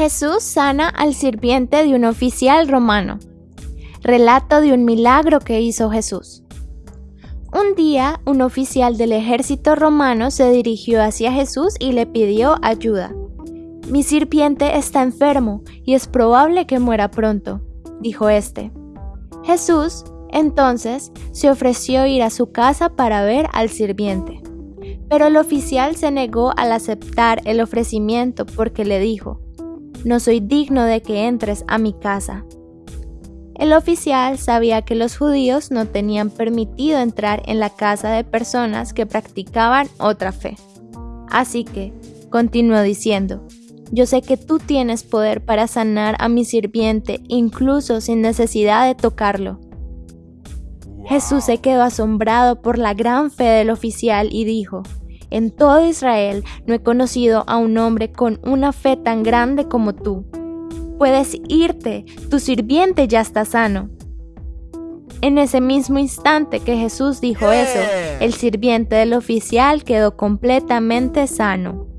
Jesús sana al sirviente de un oficial romano. Relato de un milagro que hizo Jesús. Un día, un oficial del ejército romano se dirigió hacia Jesús y le pidió ayuda. Mi sirviente está enfermo y es probable que muera pronto, dijo éste. Jesús, entonces, se ofreció ir a su casa para ver al sirviente. Pero el oficial se negó al aceptar el ofrecimiento porque le dijo, No soy digno de que entres a mi casa. El oficial sabía que los judíos no tenían permitido entrar en la casa de personas que practicaban otra fe. Así que, continuó diciendo, yo sé que tú tienes poder para sanar a mi sirviente incluso sin necesidad de tocarlo. Jesús se quedó asombrado por la gran fe del oficial y dijo, en todo Israel no he conocido a un hombre con una fe tan grande como tú puedes irte, tu sirviente ya está sano. En ese mismo instante que Jesús dijo eso, el sirviente del oficial quedó completamente sano.